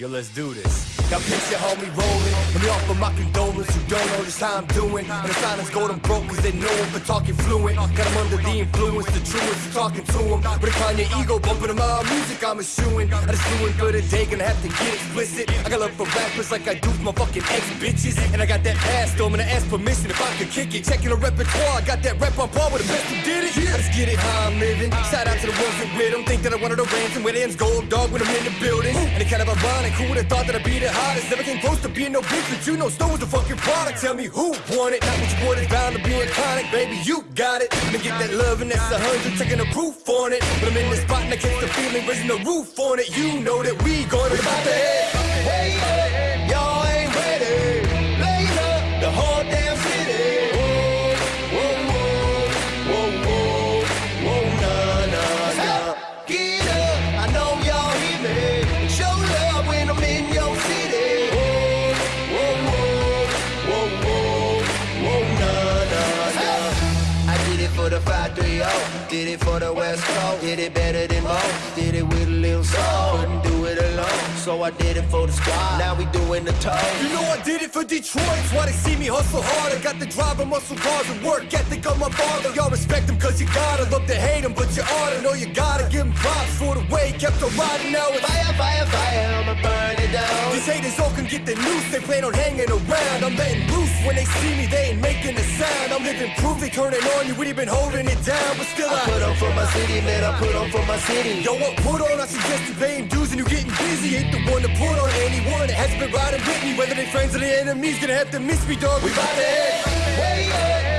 Yo, let's do this. Now picture homie rolling. Let me offer my condolence. You don't know just how I'm doing. And the silence gold, I'm broke cause they know him for talking fluent. Got him under the influence, the truest for talking to him. But if on your ego, bumping him music, I'm eschewing. I just doing good a day, gonna have to get explicit. I got love for rappers like I do for my fucking ex bitches. And I got that ass, though, I'm gonna ask permission if I could kick it. Checking the repertoire, I got that rep on par with the best who did it. I just get it how I'm living. Shout out to the ones that with them. Think that I wanted a ransom with ends gold dog when I'm in the building. And it kind of ironic, who would've thought that I'd be the hottest? Never came close to being no bitch, but you know was the fucking product. Tell me who won it? Not what you want is bound to be iconic, baby. You got it. Let me get that love and that's a hundred, Taking the proof on it. When I'm in the spot and I catch the feeling, raising the roof on it. You know that we going about the head. For the 530, did it for the West Coast, did it better than most, did it with a little soul, couldn't do it alone, so I did it for the squad, now we doing the toe. You know I did it for Detroit, that's why they see me hustle hard, I got the drive and muscle cars and work. Ethic on my father, y'all respect him cause you gotta, love to hate him, but you oughta. Know you gotta give him props for the way he kept on riding. Now it's fire, fire, fire, These all can get the noose, they plan on hanging around, I'm letting loose, when they see me they ain't making a sound, I'm living proof, they turning on you, we been holding it down, but still I, put on for my city, man, I put on for my city. Yo, what put on, I suggest you paying dues and you getting busy, ain't the one to put on anyone that hasn't been riding with me, whether they friends or they enemies, gonna have to miss me, dog, we bout to head.